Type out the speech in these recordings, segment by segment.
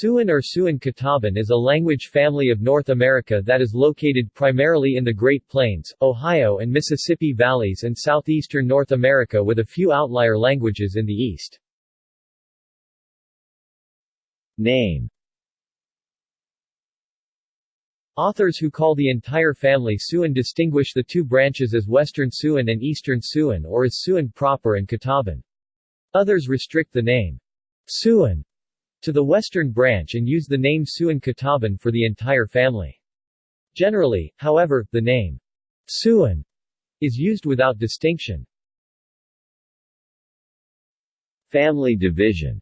Siouan or Siouan Catawban is a language family of North America that is located primarily in the Great Plains, Ohio and Mississippi valleys and southeastern North America with a few outlier languages in the east. Name Authors who call the entire family Siouan distinguish the two branches as Western Siouan and Eastern Siouan or as Siouan proper and Catawban. Others restrict the name Siouan to the western branch and use the name Siouan Catawban for the entire family. Generally, however, the name Siouan is used without distinction. Family division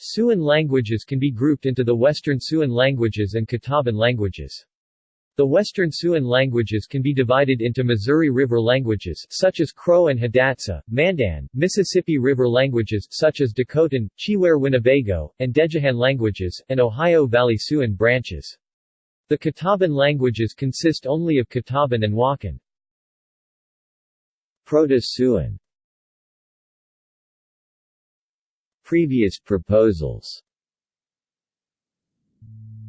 Siouan languages can be grouped into the Western Siouan languages and Catawban languages. The Western Siouan languages can be divided into Missouri River languages such as Crow and Hidatsa, Mandan, Mississippi River languages such as Dakotan, Chiwere Winnebago, and Dhegihan languages, and Ohio Valley Siouan branches. The Catawban languages consist only of Catawban and Woccon. Proto-Siouan Previous proposals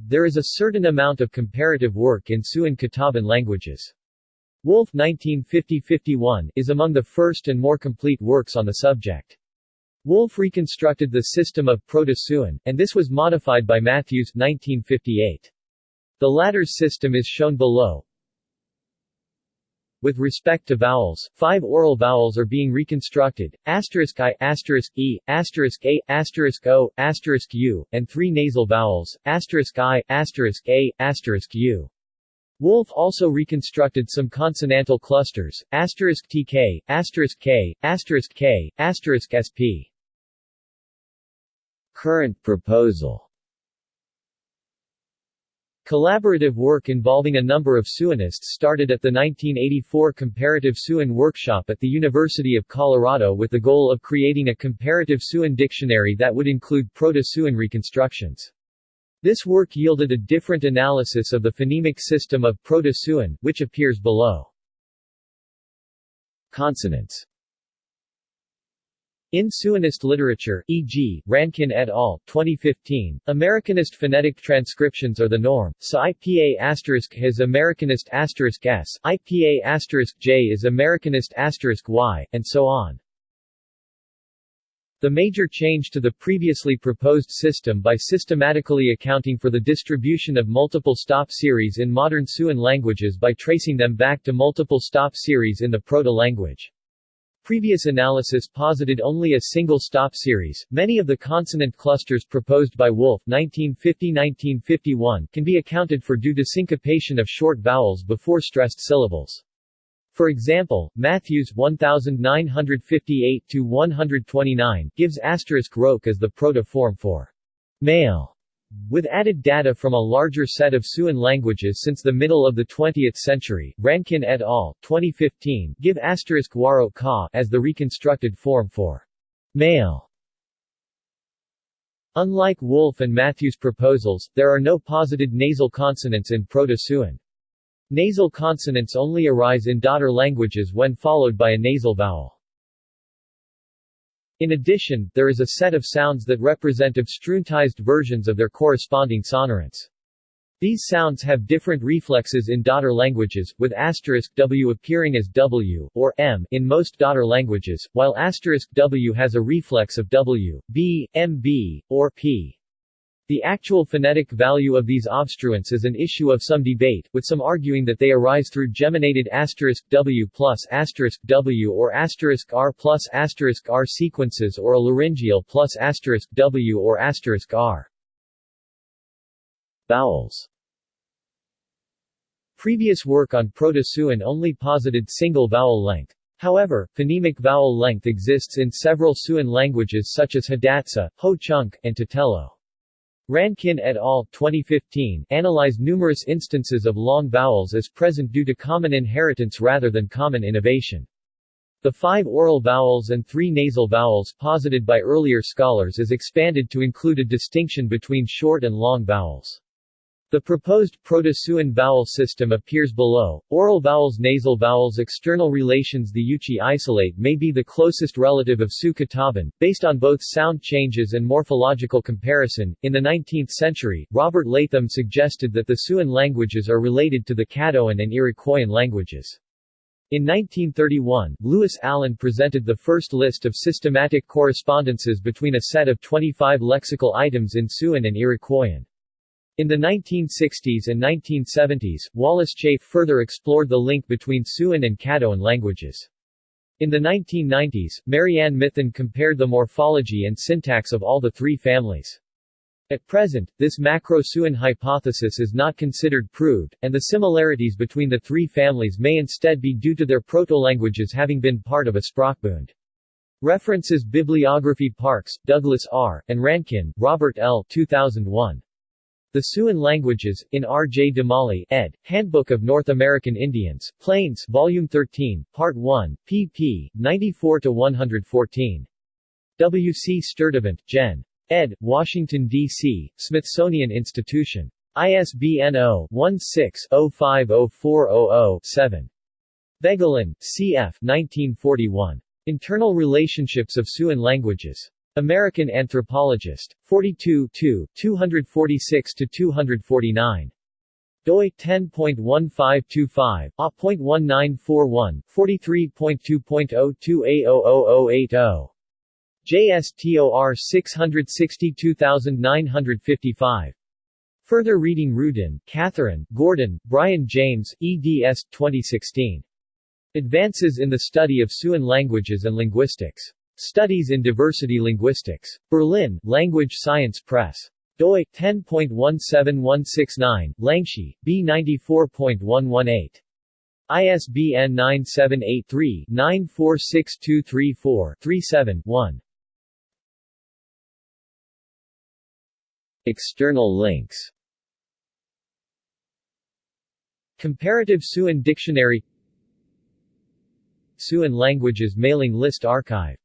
there is a certain amount of comparative work in Siouan Catawban languages. Wolff 1950-51 is among the first and more complete works on the subject. Wolff reconstructed the system of Proto-Siouan, and this was modified by Matthews 1958. The latter's system is shown below. With respect to vowels, five oral vowels are being reconstructed, asterisk i, asterisk e, asterisk a, asterisk o, asterisk u, and three nasal vowels, asterisk i, asterisk a, asterisk u. Wolff also reconstructed some consonantal clusters, asterisk tk, asterisk k, asterisk k, asterisk sp. Current proposal Collaborative work involving a number of Siouanists started at the 1984 Comparative Siouan Workshop at the University of Colorado with the goal of creating a comparative Siouan dictionary that would include Proto-Siouan reconstructions. This work yielded a different analysis of the phonemic system of Proto-Siouan, which appears below. Consonants in Siouanist literature, e.g., Rankin et al., 2015, Americanist phonetic transcriptions are the norm, so IPA has Americanist asterisk s, IPA asterisk j is Americanist asterisk y, and so on. The major change to the previously proposed system by systematically accounting for the distribution of multiple stop series in modern Siouan languages by tracing them back to multiple stop series in the proto-language. Previous analysis posited only a single stop series. Many of the consonant clusters proposed by Wolff 1950-1951 can be accounted for due to syncopation of short vowels before stressed syllables. For example, Matthews 1958-129 gives asterisk roke as the proto-form for male with added data from a larger set of Siouan languages since the middle of the 20th century, Rankin et al. 2015 give asterisk waro ka as the reconstructed form for male. Unlike Wolff and Matthews' proposals, there are no posited nasal consonants in Proto-Siouan. Nasal consonants only arise in daughter languages when followed by a nasal vowel. In addition, there is a set of sounds that represent obstruentized versions of their corresponding sonorants. These sounds have different reflexes in daughter languages, with asterisk w appearing as w, or m in most daughter languages, while asterisk w has a reflex of w, b, mb, or p. The actual phonetic value of these obstruents is an issue of some debate, with some arguing that they arise through geminated *w plus *w or *r plus *r sequences or a laryngeal plus *w or *r. Vowels Previous work on Proto-Siouan only posited single vowel length. However, phonemic vowel length exists in several Siouan languages such as Hidatsa, Ho-Chunk, and Tutelo. Rankin et al. 2015 analyzed numerous instances of long vowels as present due to common inheritance rather than common innovation. The five oral vowels and three nasal vowels posited by earlier scholars is expanded to include a distinction between short and long vowels. The proposed Proto-Siouan vowel system appears below. Oral vowels Nasal vowels External relations The Yuchi isolate may be the closest relative of Sioux-Catawban, based on both sound changes and morphological comparison. In the 19th century, Robert Latham suggested that the Siouan languages are related to the Caddoan and Iroquoian languages. In 1931, Lewis Allen presented the first list of systematic correspondences between a set of 25 lexical items in Siouan and Iroquoian. In the 1960s and 1970s, Wallace Chafe further explored the link between Siouan and Caddoan languages. In the 1990s, Marianne Mithun compared the morphology and syntax of all the three families. At present, this macro-Siouan hypothesis is not considered proved, and the similarities between the three families may instead be due to their proto-languages having been part of a Sprachbund. References Bibliography Parks, Douglas R., and Rankin, Robert L. 2001. The Siouan Languages, in R. J. DeMallie, ed., Handbook of North American Indians, Plains, Volume 13, Part 1, pp. 94-114. W. C. Sturtevant, Gen. ed., Washington, D.C., Smithsonian Institution. ISBN 0-16-050400-7. Voegelin, C.F. 1941. Internal Relationships of Siouan Languages. American Anthropologist. 42 246-249. doi 10.1525, A.1941, 43.2.02A00080. JSTOR 662955. Further reading Rudin, Catherine, Gordon, Brian James, eds. 2016. Advances in the Study of Siouan Languages and Linguistics. Studies in Diversity Linguistics. Berlin, Language Science Press. doi 10.17169, Langshi, B94.118. ISBN 978-3-946234-37-1. External links Comparative Siouan Dictionary Siouan Languages Mailing List Archive